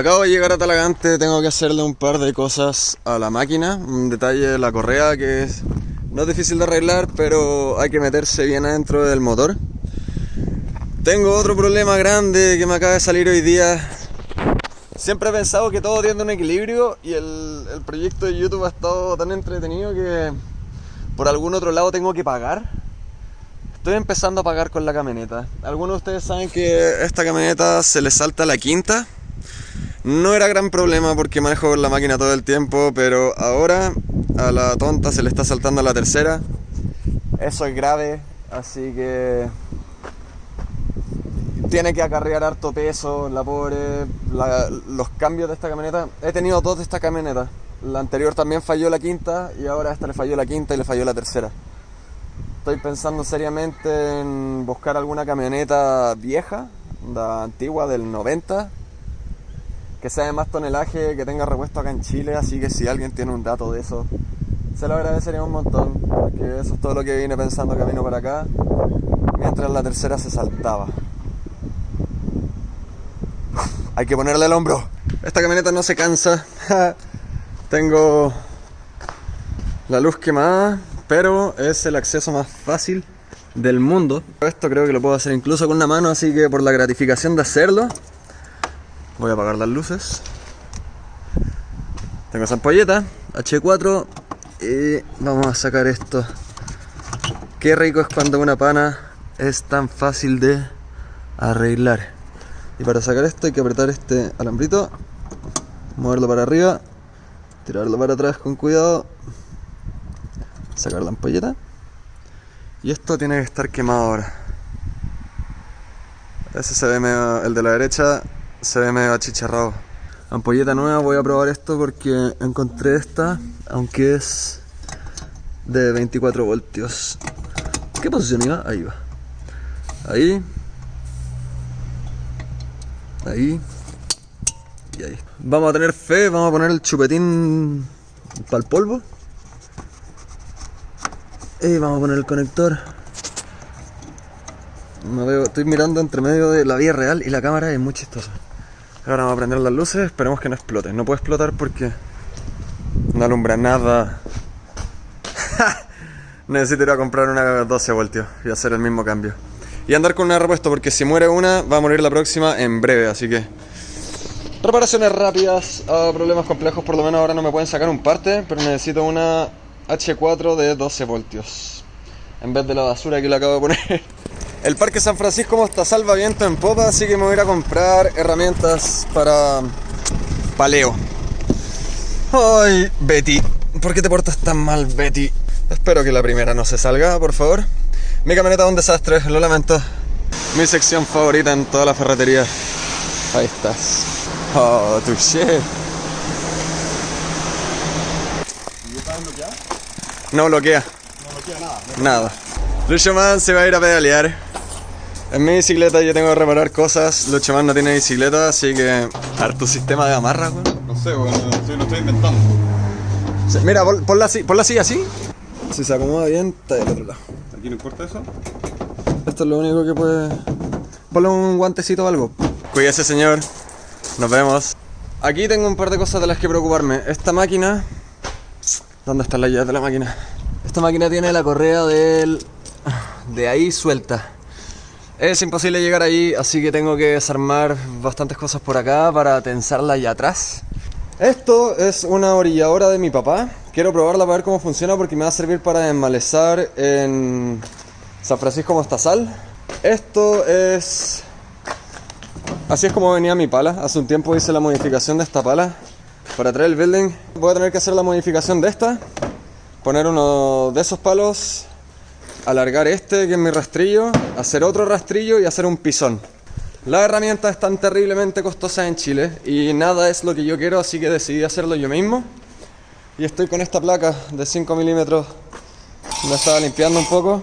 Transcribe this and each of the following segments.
Acabo de llegar a Talagante, tengo que hacerle un par de cosas a la máquina. Un detalle de la correa que es, no es difícil de arreglar, pero hay que meterse bien adentro del motor. Tengo otro problema grande que me acaba de salir hoy día. Siempre he pensado que todo tiene un equilibrio y el, proyecto de YouTube ha estado tan entretenido que por algún otro lado tengo que pagar. Estoy empezando a pagar con la camioneta. Algunos de ustedes saben que esta camioneta se le salta la quinta. No era gran problema porque manejo la máquina todo el tiempo, pero ahora a la tonta se le está saltando la tercera. Eso es grave, así que tiene que acarrear harto peso, la pobre, los cambios de esta camioneta. He tenido dos de esta camioneta. La anterior también falló la quinta y ahora esta le falló la quinta y le falló la tercera. Estoy pensando seriamente en buscar alguna camioneta vieja, la antigua del 90, que sea de más tonelaje, que tenga repuesto acá en Chile, así que si alguien tiene un dato de eso, se lo agradecería un montón, porque eso es todo lo que vine pensando camino para acá, mientras la tercera se saltaba. Hay que ponerle el hombro. Esta camioneta no se cansa. Tengo la luz quemada, pero es el acceso más fácil del mundo. Esto creo que lo puedo hacer incluso con una mano, así que por la gratificación de hacerlo, voy a apagar las luces. Tengo esa ampolleta, H4, y vamos a sacar esto. Qué rico es cuando una pana es tan fácil de arreglar. Y para sacar esto hay que apretar este alambrito, moverlo para arriba, tirarlo para atrás con cuidado, sacar la ampolleta. Y esto tiene que estar quemado ahora. Ese se ve medio, el de la derecha se ve medio achicharrado. Ampolleta nueva, voy a probar esto porque encontré esta, aunque es de 24 voltios. ¿Qué posición iba? Ahí va. Ahí. Ahí. Y ahí. Vamos a tener fe, vamos a poner el chupetín para el polvo. Y vamos a poner el conector. No veo, estoy mirando entre medio de la vía real y la cámara es muy chistosa. Ahora vamos a prender las luces, esperemos que no explote. No puede explotar porque no alumbra nada. Necesito ir a comprar una 12 voltios y hacer el mismo cambio. Y andar con una repuesto porque si muere una va a morir la próxima en breve, así que... Reparaciones rápidas a problemas complejos, por lo menos ahora no me pueden sacar un parte, pero necesito una H4 de 12 voltios. En vez de la basura que le acabo de poner. El Parque San Francisco Mostazal va viento en popa, así que me voy a ir a comprar herramientas para paleo. Ay, Betty, ¿por qué te portas tan mal, Betty? Espero que la primera no se salga, por favor. Mi camioneta es un desastre, lo lamento. Mi sección favorita en toda la ferretería. Ahí estás. Oh, touché. No bloquea. Nada. Lucho Man se va a ir a pedalear. En mi bicicleta yo tengo que reparar cosas. Man no tiene bicicleta, así que. Tu sistema de amarra, weón. No sé, bueno, estoy, lo estoy inventando. Sí, Mira, pon- ponla así, ponla así, así. Si se acomoda bien, está del otro lado. ¿Aquí no importa eso? Esto es lo único que puede. Ponle un guantecito o algo. Cuídese, señor. Nos vemos. Aquí tengo un par de cosas de las que preocuparme. Esta máquina. ¿Dónde está la llave de la máquina? Esta máquina tiene la correa del. de ahí suelta. Es imposible llegar ahí, así que tengo que desarmar bastantes cosas por acá para tensarla allá atrás. Esto es una orilladora de mi papá. Quiero probarla para ver cómo funciona porque me va a servir para desmalezar en San Francisco Mostazal. Esto es... Así es como venía mi pala. Hace un tiempo hice la modificación de esta pala para traer el building. Voy a tener que hacer la modificación de esta. Poner uno de esos palos. Alargar este que es mi rastrillo. Hacer otro rastrillo y hacer un pisón. Las herramientas están terriblemente costosas en Chile y nada es lo que yo quiero, así que decidí hacerlo yo mismo. Y estoy con esta placa de 5 milímetros. La estaba limpiando un poco.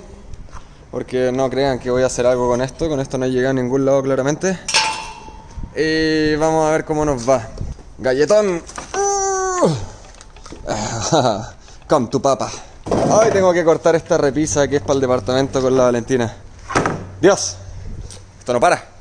Porque no crean que voy a hacer algo con esto. Con esto no he llegado a ningún lado claramente. Y vamos a ver cómo nos va. Galletón. Come tu papa. Ay, tengo que cortar esta repisa que es para el departamento con la Valentina. Dios. Esto no para.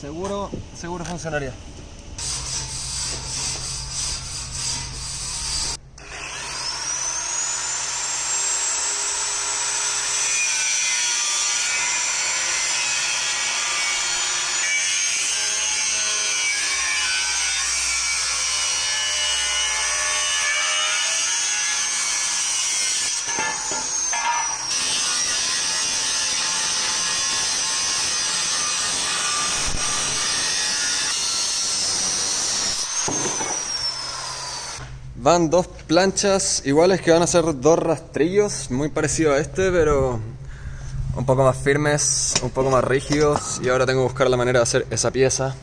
Seguro, seguro funcionaría. Van dos planchas iguales que van a ser dos rastrillos, muy parecido a este, pero un poco más firmes, un poco más rígidos. Y ahora tengo que buscar la manera de hacer esa pieza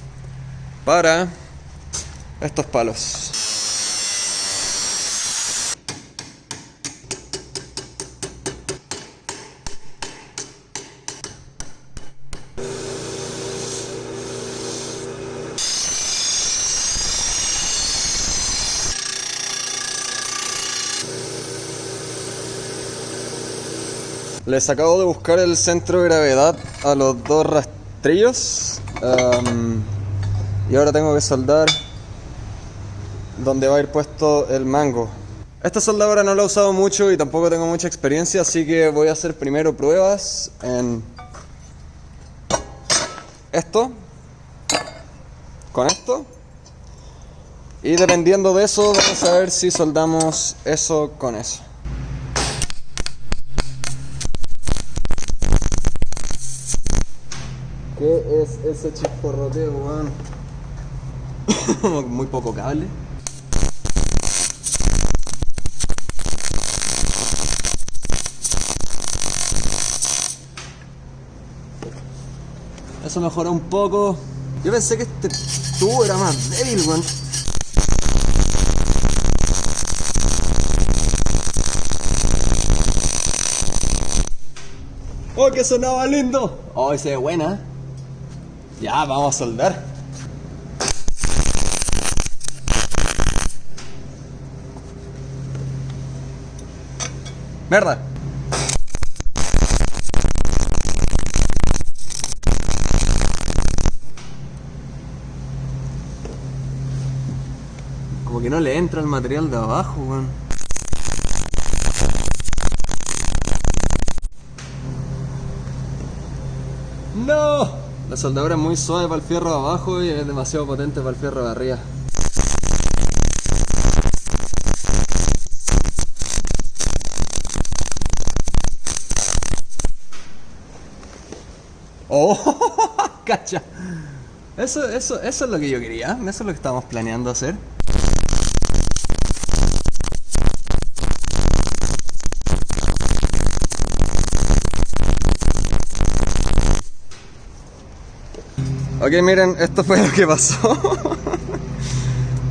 para estos palos. Les acabo de buscar el centro de gravedad a los dos rastrillos. Um, y ahora tengo que soldar donde va a ir puesto el mango. Esta soldadora no la he usado mucho y tampoco tengo mucha experiencia, así que voy a hacer primero pruebas en esto, con esto. Y dependiendo de eso, vamos a ver si soldamos eso con eso. ¿Qué es ese chisporroteo, weón? Muy poco cable. Eso mejoró un poco. Yo pensé que este tubo era más débil, weón. ¡Oh, que sonaba lindo! ¡Oh, ese es buena! Ya, vamos a soldar. Como que no le entra el material de abajo, weón. ¡No! La soldadura es muy suave para el fierro de abajo y es demasiado potente para el fierro de arriba. ¡Oh! ¡Cacha! Eso, eso, eso es lo que yo quería, eso es lo que estábamos planeando hacer. Ok, miren, esto fue lo que pasó.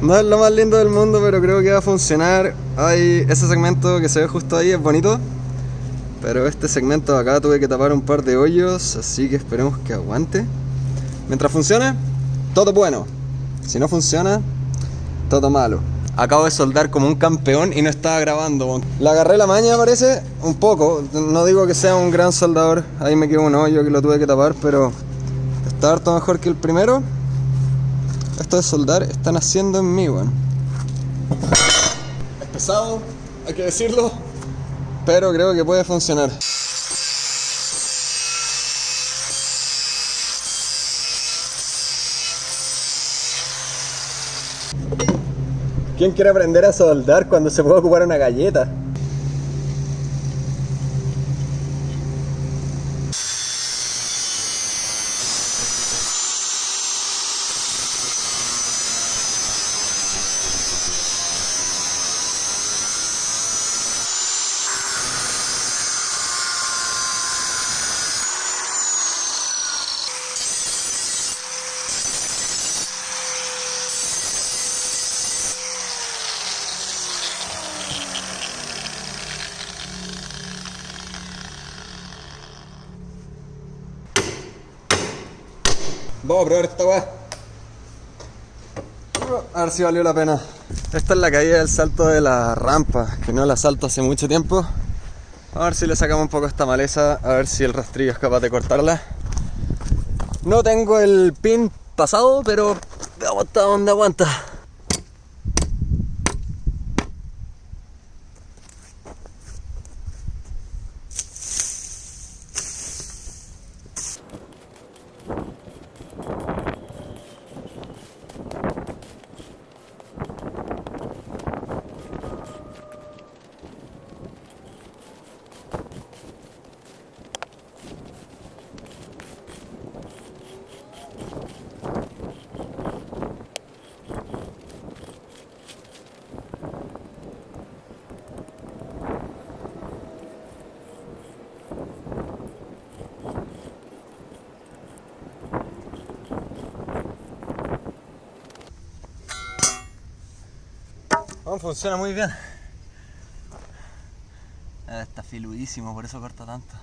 no es lo más lindo del mundo, pero creo que va a funcionar. Hay ese segmento que se ve justo ahí, es bonito. Pero este segmento acá tuve que tapar un par de hoyos, así que esperemos que aguante. Mientras funcione, todo bueno. Si no funciona, todo malo. Acabo de soldar como un campeón y no estaba grabando. Le agarré la maña, parece, un poco. No digo que sea un gran soldador. Ahí me quedó un hoyo que lo tuve que tapar, pero está harto mejor que el primero. Esto de soldar están haciendo en mí, weón. Es pesado, hay que decirlo, pero creo que puede funcionar. ¿Quién quiere aprender a soldar cuando se puede ocupar una galleta? Vamos a probar esta weá. A ver si valió la pena. Esta es la caída del salto de la rampa, que no la salto hace mucho tiempo. A ver si le sacamos un poco esta maleza, a ver si el rastrillo es capaz de cortarla. No tengo el pin pasado, pero Veamos hasta dónde aguanta. Funciona muy bien. Ah, Está filudísimo, por eso corta tanto.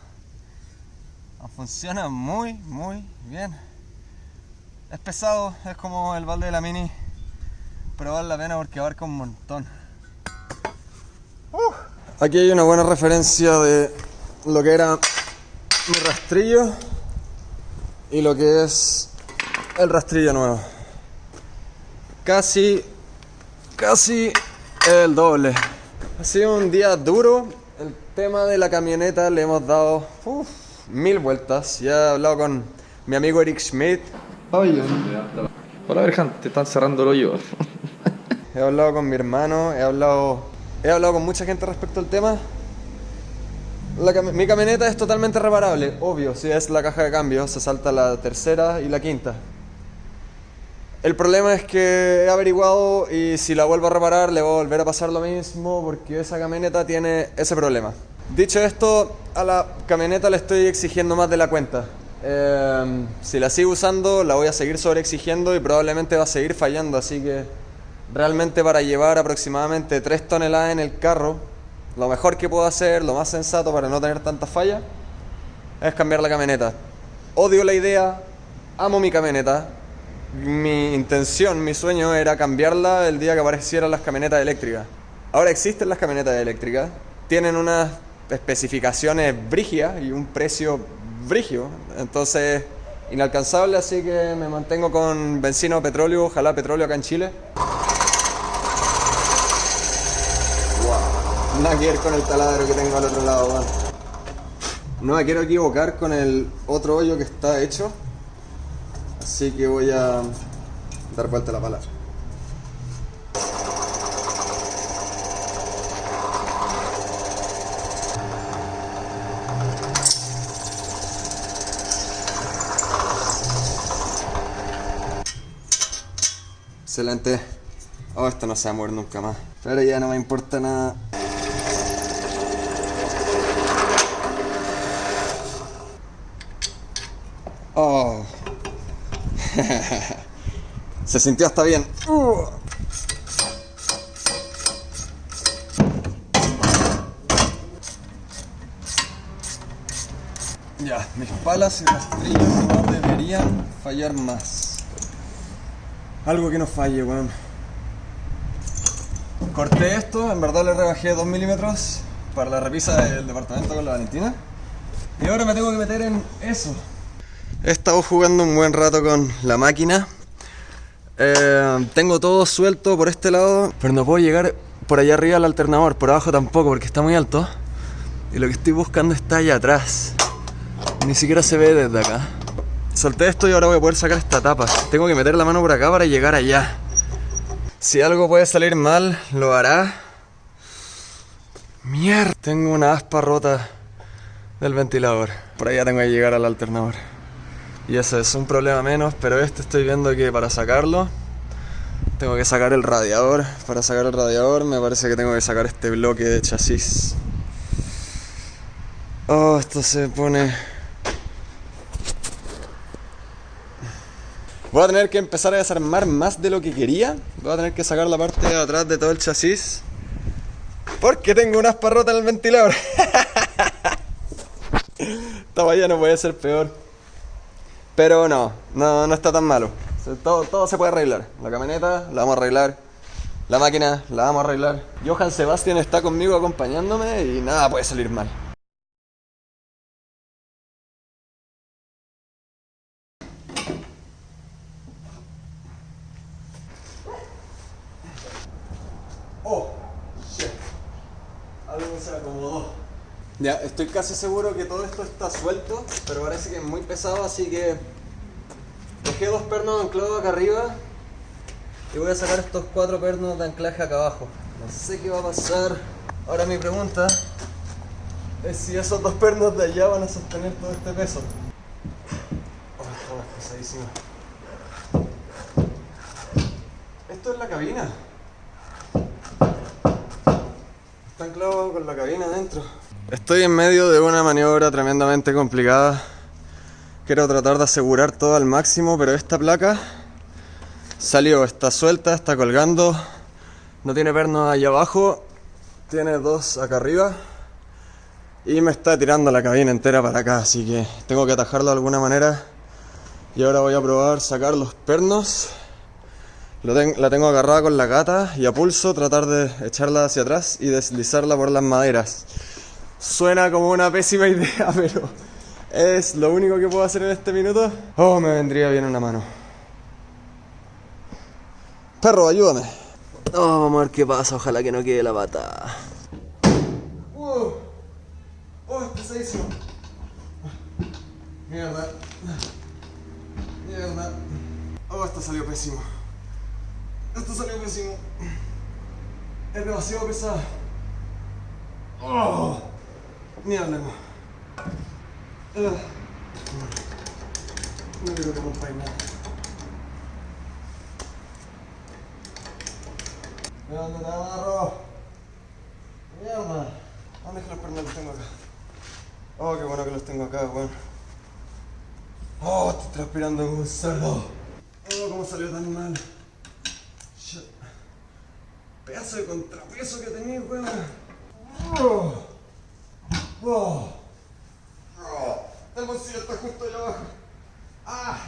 Ah, Funciona muy, muy bien. Es pesado, es como el balde de la mini, pero vale la pena porque abarca un montón. Uh. Aquí hay una buena referencia de lo que era mi rastrillo y lo que es el rastrillo nuevo. Casi casi el doble. Ha sido un día duro. El tema de la camioneta le hemos dado uf, mil vueltas. Ya he hablado con mi amigo Eric Schmidt. Hola, Berjan, te están cerrando el hoyo. He hablado con mi hermano. He hablado, he hablado con mucha gente respecto al tema. La cami- mi camioneta es totalmente reparable. Obvio, si es la caja de cambio, se salta la tercera y la quinta. El problema es que he averiguado y si la vuelvo a reparar le voy a volver a pasar lo mismo porque esa camioneta tiene ese problema. Dicho esto, a la camioneta le estoy exigiendo más de la cuenta. Eh, si la sigo usando, la voy a seguir sobreexigiendo y probablemente va a seguir fallando. Así que realmente para llevar aproximadamente 3 toneladas en el carro, lo mejor que puedo hacer, lo más sensato para no tener tantas fallas, es cambiar la camioneta. Odio la idea, amo mi camioneta. Mi intención, mi sueño era cambiarla el día que aparecieran las camionetas eléctricas. Ahora existen las camionetas eléctricas, tienen unas especificaciones brígidas y un precio brigio, entonces inalcanzable, así que me mantengo con benzina petróleo, ojalá petróleo acá en Chile. Wow, nada que ver con el taladro que tengo al otro lado. No me quiero equivocar con el otro hoyo que está hecho. Así que voy a dar vuelta la palabra. Excelente. Oh, esto no se va a mover nunca más. Pero ya no me importa nada. Oh. Se sintió hasta bien. Uh. Ya, mis palas y rastrillos no deberían fallar más. Algo que no falle, weón. Corté esto, en verdad le rebajé 2 milímetros para la repisa del departamento con la Valentina. Y ahora me tengo que meter en eso. He estado jugando un buen rato con la máquina. Eh, tengo todo suelto por este lado, pero no puedo llegar por allá arriba al alternador, por abajo tampoco porque está muy alto. Y lo que estoy buscando está allá atrás. Ni siquiera se ve desde acá. Solté esto y ahora voy a poder sacar esta tapa. Tengo que meter la mano por acá para llegar allá. Si algo puede salir mal, lo hará. Mierda, tengo una aspa rota del ventilador. Por allá tengo que llegar al alternador. Y eso es un problema menos, pero este estoy viendo que para sacarlo tengo que sacar el radiador. Para sacar el radiador me parece que tengo que sacar este bloque de chasis. Oh, esto se pone... Voy a tener que empezar a desarmar más de lo que quería. Voy a tener que sacar la parte de atrás de todo el chasis. Porque tengo una aspa rota en el ventilador. Esta valla no puede ser peor. Pero no, no, no está tan malo. Todo, todo se puede arreglar. La camioneta la vamos a arreglar. La máquina la vamos a arreglar. Johan Sebastián está conmigo acompañándome y nada puede salir mal. Ya, estoy casi seguro que todo esto está suelto, pero parece que es muy pesado, así que dejé dos pernos anclados acá arriba y voy a sacar estos cuatro pernos de anclaje acá abajo. No sé qué va a pasar. Ahora mi pregunta es si esos dos pernos de allá van a sostener todo este peso. Oh, pesadísimo. Esto es la cabina. Está anclado con la cabina adentro. Estoy en medio de una maniobra tremendamente complicada. Quiero tratar de asegurar todo al máximo, pero esta placa salió, está suelta, está colgando. No tiene pernos allá abajo, tiene dos acá arriba. Y me está tirando la cabina entera para acá, así que tengo que atajarlo de alguna manera. Y ahora voy a probar sacar los pernos. Lo la tengo agarrada con la gata y a pulso tratar de echarla hacia atrás y deslizarla por las maderas. Suena como una pésima idea, pero es lo único que puedo hacer en este minuto. Oh, me vendría bien una mano. Perro, ayúdame. Oh, vamos a ver qué pasa. Ojalá que no quede la pata. Oh, es pesadísimo. Mierda. Mierda. Oh, esto salió pésimo. Esto salió pésimo. Es demasiado pesado. Oh. Mierda. no. Ah. No quiero que rompáis nada. Mira dónde te agarro. Mierda. ¿Dónde es que los pernos los tengo acá? Oh, qué bueno que los tengo acá, weón. Oh, estoy transpirando como un cerdo. Oh, cómo salió tan mal. Shit. Pedazo de contrapeso que tenía, weón. Oh. Oh. Oh. El bolsillo está justo allá abajo. Ah.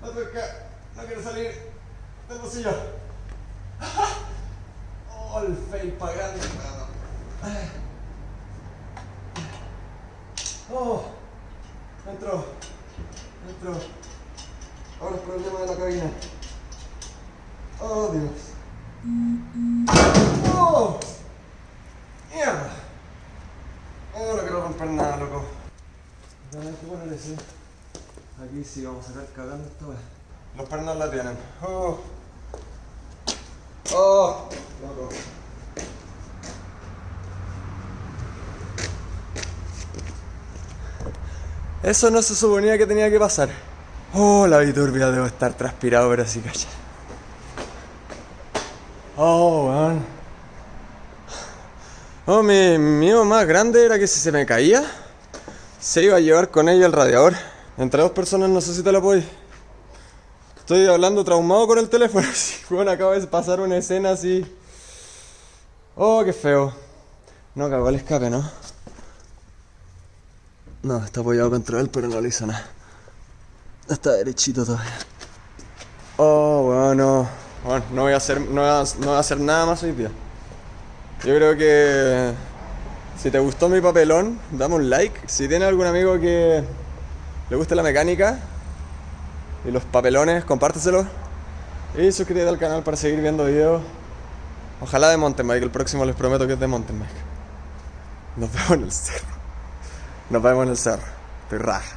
No toca. No quiero salir del bolsillo. Oh, el fail para grande. Oh. Entró. Entró. Ahora el problema de la cabina. Oh, Dios. Oh. Mierda. Oh, no quiero romper nada, loco. Hay que poner ese. Aquí sí vamos a sacar cagando esta wea. Los pernos la tienen. Oh. Oh, loco. Eso no se suponía que tenía que pasar. Oh, la biturbia debo estar transpirado, pero sí, calla. Oh, weón. Oh, mi miedo más grande era que si se me caía, se iba a llevar con ella el radiador. Entre dos personas no sé si te lo puedo. Estoy hablando traumado con el teléfono. Bueno, acabo de pasar una escena así. Oh, qué feo. No cagó el escape, ¿no? No, está apoyado contra él, pero no le hizo nada. Está derechito todavía. Oh, bueno. Bueno, no voy a hacer, no voy a, no voy a hacer nada más hoy día. Yo creo que si te gustó mi papelón, dame un like. Si tienes algún amigo que le guste la mecánica y los papelones, compárteselo. Y suscríbete al canal para seguir viendo videos. Ojalá de mountain bike. El próximo les prometo que es de mountain bike. Nos vemos en el cerro. Nos vemos en el cerro. Estoy raja.